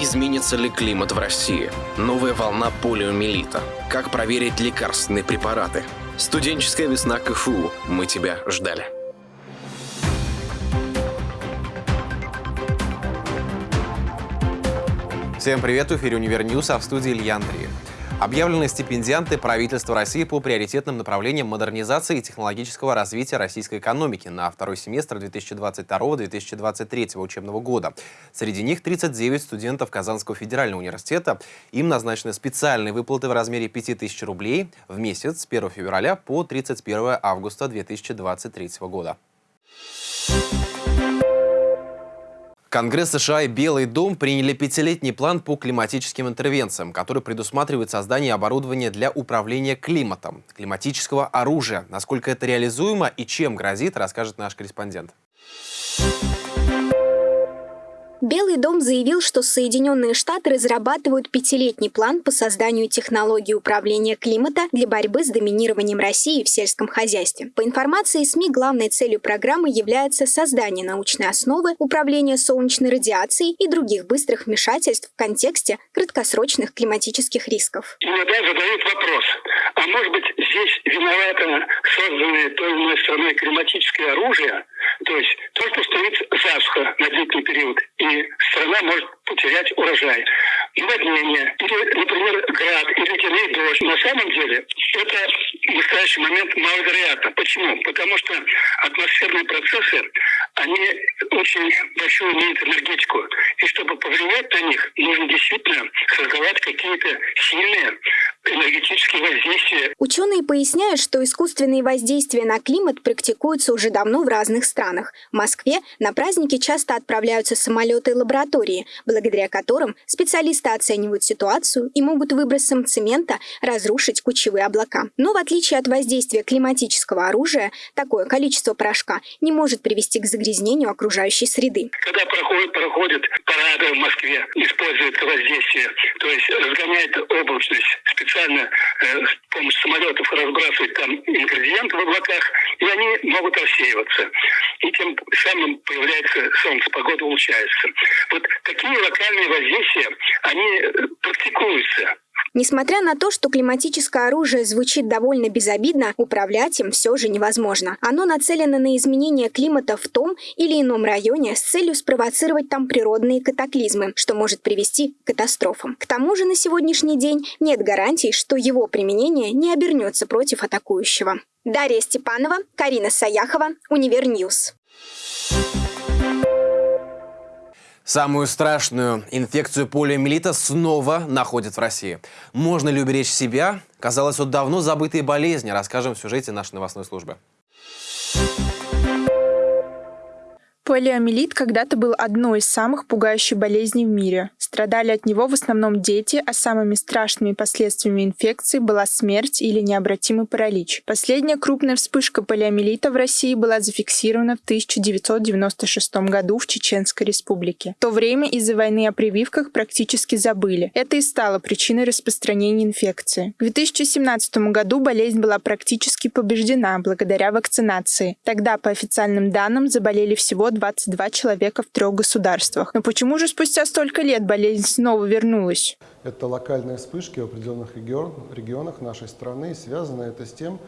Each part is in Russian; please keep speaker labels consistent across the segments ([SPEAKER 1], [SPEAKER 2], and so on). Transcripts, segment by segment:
[SPEAKER 1] Изменится ли климат в России? Новая волна полиомиелита. Как проверить лекарственные препараты? Студенческая весна КФУ. Мы тебя ждали.
[SPEAKER 2] Всем привет, в эфире «Универ а в студии Илья Андреев. Объявлены стипендианты правительства России по приоритетным направлениям модернизации и технологического развития российской экономики на второй семестр 2022-2023 учебного года. Среди них 39 студентов Казанского федерального университета. Им назначены специальные выплаты в размере 5000 рублей в месяц с 1 февраля по 31 августа 2023 года. Конгресс США и Белый дом приняли пятилетний план по климатическим интервенциям, который предусматривает создание оборудования для управления климатом, климатического оружия. Насколько это реализуемо и чем грозит, расскажет наш корреспондент.
[SPEAKER 3] Белый дом заявил, что Соединенные Штаты разрабатывают пятилетний план по созданию технологий управления климата для борьбы с доминированием России в сельском хозяйстве. По информации СМИ, главной целью программы является создание научной основы управления солнечной радиацией и других быстрых вмешательств в контексте краткосрочных климатических рисков.
[SPEAKER 4] Иногда задают вопрос, а может быть здесь виновато созданное той или иной страной климатическое оружие, то есть то, что стоит засуха на длительный период, и страна может потерять урожай. Наводнение, или, например, град, или ледяной дождь. На самом деле это в настоящий момент маловероятно. Почему? Потому что атмосферные процессы, они очень большую имеют энергетику. И чтобы повлиять на них, нужно действительно создавать какие-то сильные энергетические воздействия.
[SPEAKER 3] Ученые поясняют, что искусственные воздействия на климат практикуются уже давно в разных странах. В Москве на праздники часто отправляются самолеты лаборатории, благодаря которым специалисты оценивают ситуацию и могут выбросом цемента разрушить кучевые облака. Но в отличие от воздействия климатического оружия, такое количество порошка не может привести к загрязнению окружающей среды.
[SPEAKER 4] Когда проходят, проходят парады в Москве, используют воздействие, то есть разгоняет облачность специально э, с помощью самолетов разбрасывать там ингредиенты в облаках, и они могут рассеиваться. И тем самым появляется солнце, погода улучшается. Вот такие локальные воздействия, они э, практикуются.
[SPEAKER 3] Несмотря на то, что климатическое оружие звучит довольно безобидно, управлять им все же невозможно. Оно нацелено на изменение климата в том или ином районе с целью спровоцировать там природные катаклизмы, что может привести к катастрофам. К тому же на сегодняшний день нет гарантий, что его применение не обернется против атакующего. Дарья Степанова, Карина Саяхова, Универньюз.
[SPEAKER 2] Самую страшную инфекцию полиомиелита снова находят в России. Можно ли уберечь себя? Казалось, вот давно забытые болезни. Расскажем в сюжете нашей новостной службы.
[SPEAKER 5] Полиомиелит когда-то был одной из самых пугающих болезней в мире. Страдали от него в основном дети, а самыми страшными последствиями инфекции была смерть или необратимый паралич. Последняя крупная вспышка полиомиелита в России была зафиксирована в 1996 году в Чеченской республике. В то время из-за войны о прививках практически забыли. Это и стало причиной распространения инфекции. В 2017 году болезнь была практически побеждена благодаря вакцинации. Тогда, по официальным данным, заболели всего 22 человека в трех государствах. Но почему же спустя столько лет болезнь снова вернулась?
[SPEAKER 6] Это локальные вспышки в определенных регион, регионах нашей страны. Связано это с тем,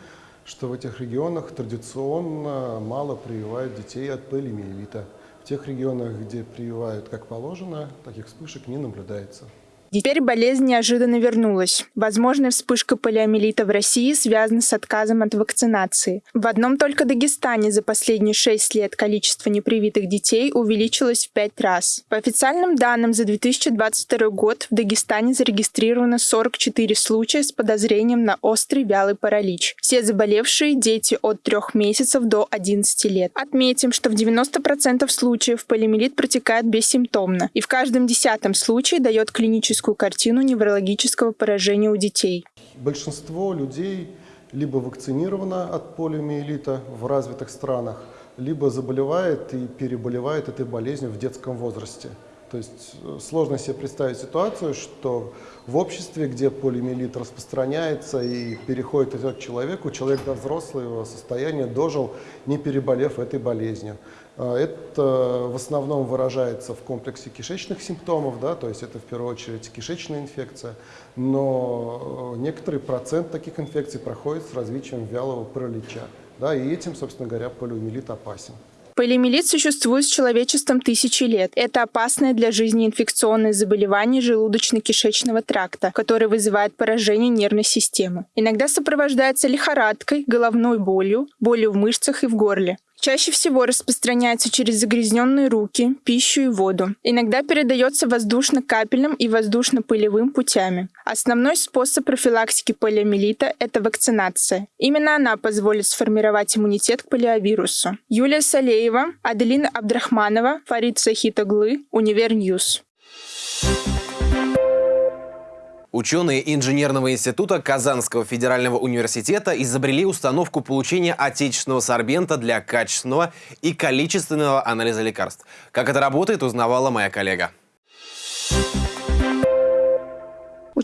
[SPEAKER 6] что в этих регионах традиционно мало прививают детей от полиомиелита. В тех регионах, где прививают как положено, таких вспышек не наблюдается.
[SPEAKER 5] Теперь болезнь неожиданно вернулась. Возможная вспышка полиомиелита в России связана с отказом от вакцинации. В одном только Дагестане за последние шесть лет количество непривитых детей увеличилось в пять раз. По официальным данным, за 2022 год в Дагестане зарегистрировано 44 случая с подозрением на острый вялый паралич. Все заболевшие – дети от 3 месяцев до 11 лет. Отметим, что в 90% случаев полиомиелит протекает бессимптомно, и в каждом десятом случае дает клиническую клиническую картину неврологического поражения у детей.
[SPEAKER 6] Большинство людей либо вакцинировано от полиомиелита в развитых странах, либо заболевает и переболевает этой болезнью в детском возрасте. То есть э, сложно себе представить ситуацию, что в обществе, где полиомиелит распространяется и переходит от человека, человек до взрослого состояния дожил, не переболев этой болезнью. А, это в основном выражается в комплексе кишечных симптомов, да, то есть это в первую очередь кишечная инфекция, но э, некоторый процент таких инфекций проходит с развитием вялого паралича. Да, и этим, собственно говоря, полиомиелит опасен.
[SPEAKER 5] Полиомиелит существует с человечеством тысячи лет. Это опасное для жизни инфекционное заболевание желудочно-кишечного тракта, которое вызывает поражение нервной системы. Иногда сопровождается лихорадкой, головной болью, болью в мышцах и в горле. Чаще всего распространяется через загрязненные руки, пищу и воду. Иногда передается воздушно-капельным и воздушно-пылевым путями. Основной способ профилактики полиомиелита – это вакцинация. Именно она позволит сформировать иммунитет к полиовирусу. Юлия Салеева, Аделина Абдрахманова, Фарид Захитоглы, Универньюз.
[SPEAKER 2] Ученые Инженерного института Казанского федерального университета изобрели установку получения отечественного сорбента для качественного и количественного анализа лекарств. Как это работает, узнавала моя коллега.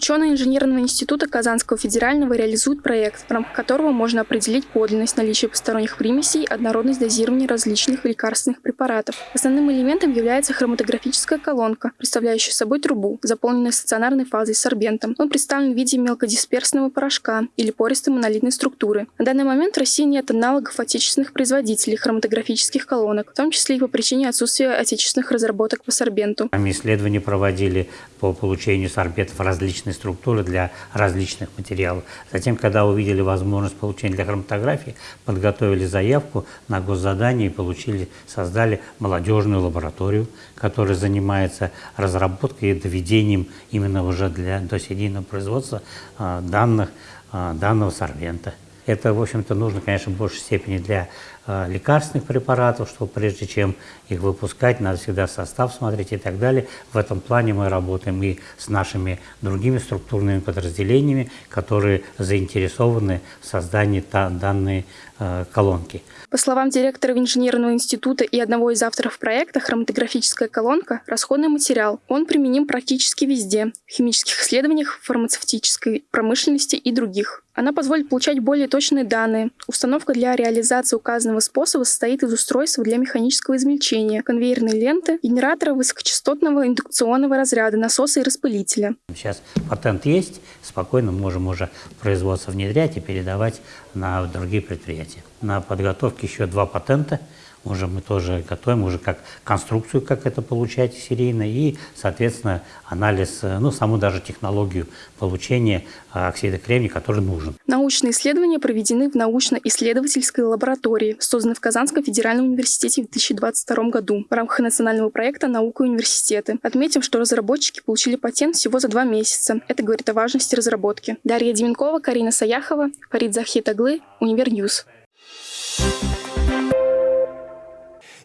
[SPEAKER 7] Ученые Инженерного института Казанского федерального реализуют проект, в рамках которого можно определить подлинность наличия посторонних примесей, однородность дозирования различных лекарственных препаратов. Основным элементом является хроматографическая колонка, представляющая собой трубу, заполненную стационарной фазой сорбентом. Он представлен в виде мелкодисперсного порошка или пористой монолитной структуры. На данный момент в России нет аналогов отечественных производителей хроматографических колонок, в том числе и по причине отсутствия отечественных разработок по сорбенту.
[SPEAKER 8] Мы исследования проводили по получению сорбентов различных структуры для различных материалов. Затем, когда увидели возможность получения для хроматографии, подготовили заявку на госзадание и получили, создали молодежную лабораторию, которая занимается разработкой и доведением именно уже для досерийного производства а, данных, а, данного сорбента. Это, в общем-то, нужно, конечно, в большей степени для лекарственных препаратов, что прежде чем их выпускать, надо всегда состав смотреть и так далее. В этом плане мы работаем и с нашими другими структурными подразделениями, которые заинтересованы в создании данной э, колонки.
[SPEAKER 7] По словам директора инженерного института и одного из авторов проекта, хроматографическая колонка – расходный материал. Он применим практически везде – в химических исследованиях, фармацевтической промышленности и других. Она позволит получать более точные данные. Установка для реализации указанного способа состоит из устройства для механического измельчения, конвейерной ленты, генератора высокочастотного индукционного разряда, насоса и распылителя.
[SPEAKER 8] Сейчас патент есть, спокойно можем уже производство внедрять и передавать на другие предприятия. На подготовке еще два патента – уже мы тоже готовим, уже как конструкцию, как это получать серийно, и, соответственно, анализ, э, ну, саму даже технологию получения э, оксида кремния, который нужен.
[SPEAKER 7] Научные исследования проведены в научно-исследовательской лаборатории, созданной в Казанском федеральном университете в 2022 году в рамках национального проекта «Наука и университеты». Отметим, что разработчики получили патент всего за два месяца. Это говорит о важности разработки. Дарья Деменкова, Карина Саяхова, Фарид Захитоглы, Универньюз.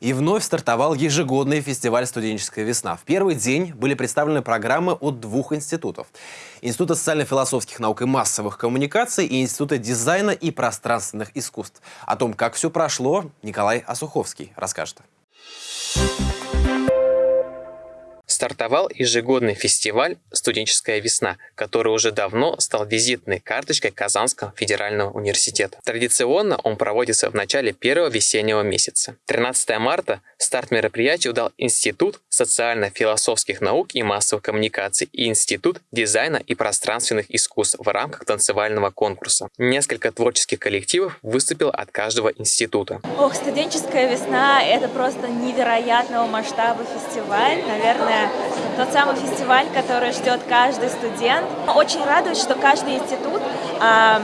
[SPEAKER 2] И вновь стартовал ежегодный фестиваль «Студенческая весна». В первый день были представлены программы от двух институтов. Института социально-философских наук и массовых коммуникаций и Института дизайна и пространственных искусств. О том, как все прошло, Николай Осуховский расскажет.
[SPEAKER 9] Стартовал ежегодный фестиваль «Студенческая весна», который уже давно стал визитной карточкой Казанского федерального университета. Традиционно он проводится в начале первого весеннего месяца. 13 марта старт мероприятия удал Институт социально-философских наук и массовых коммуникаций и Институт дизайна и пространственных искусств в рамках танцевального конкурса. Несколько творческих коллективов выступило от каждого института.
[SPEAKER 10] Ох, студенческая весна – это просто невероятного масштаба фестиваль. Наверное, тот самый фестиваль, который ждет каждый студент. Очень радует, что каждый институт а,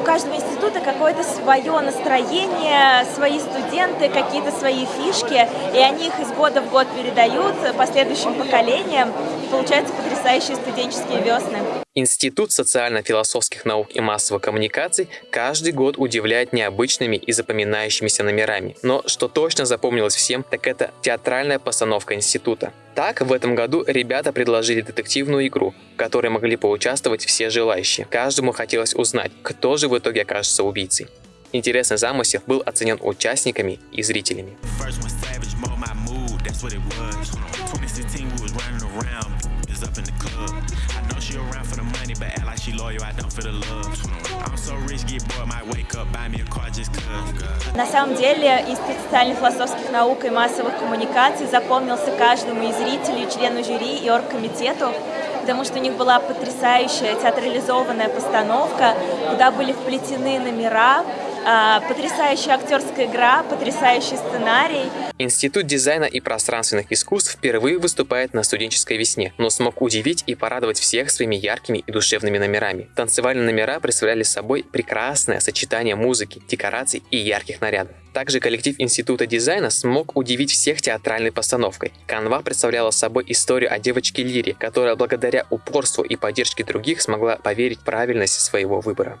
[SPEAKER 10] у каждого института какое-то свое настроение, свои студенты, какие-то свои фишки, и они их из года в год передают последующим поколениям, и получаются потрясающие студенческие весны.
[SPEAKER 9] Институт социально-философских наук и массовых коммуникаций каждый год удивляет необычными и запоминающимися номерами. Но что точно запомнилось всем, так это театральная постановка института. Так, в этом году ребята предложили детективную игру, в которой могли поучаствовать все желающие. Каждому хотелось узнать, кто же в итоге окажется убийцей. Интересный замысел был оценен участниками и зрителями.
[SPEAKER 10] На самом деле Институт социально-философских наук и массовых коммуникаций запомнился каждому из зрителей, члену жюри и оргкомитету, потому что у них была потрясающая театрализованная постановка, куда были вплетены номера, потрясающая актерская игра, потрясающий сценарий.
[SPEAKER 9] Институт дизайна и пространственных искусств впервые выступает на студенческой весне, но смог удивить и порадовать всех своими яркими и душевными номерами. Танцевальные номера представляли собой прекрасное сочетание музыки, декораций и ярких нарядов. Также коллектив Института дизайна смог удивить всех театральной постановкой. Канва представляла собой историю о девочке Лире, которая благодаря упорству и поддержке других смогла поверить в правильность своего выбора.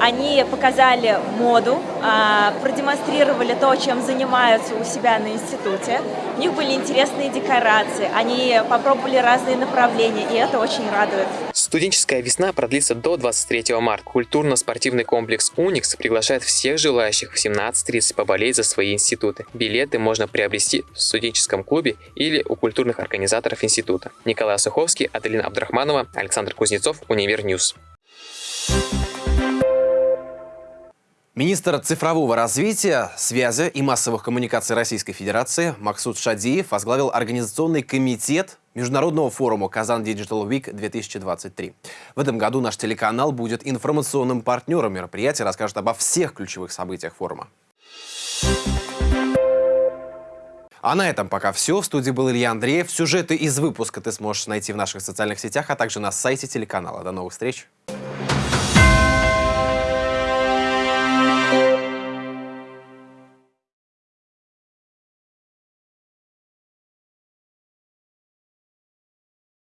[SPEAKER 10] они показали моду, а, продемонстрировали то, чем занимаются у себя на институте. У них были интересные декорации, они попробовали разные направления, и это очень радует.
[SPEAKER 9] Студенческая весна продлится до 23 марта. Культурно-спортивный комплекс «Уникс» приглашает всех желающих в 17.30 поболеть за свои институты. Билеты можно приобрести в студенческом клубе или у культурных организаторов института. Николай Суховский, Аделина Абдрахманова, Александр Кузнецов, Univer News.
[SPEAKER 2] Министр цифрового развития, связи и массовых коммуникаций Российской Федерации Максут Шадиев возглавил Организационный комитет Международного форума «Kazan Digital Week 2023». В этом году наш телеканал будет информационным партнером мероприятия, расскажет обо всех ключевых событиях форума. А на этом пока все. В студии был Илья Андреев. Сюжеты из выпуска ты сможешь найти в наших социальных сетях, а также на сайте телеканала. До новых встреч!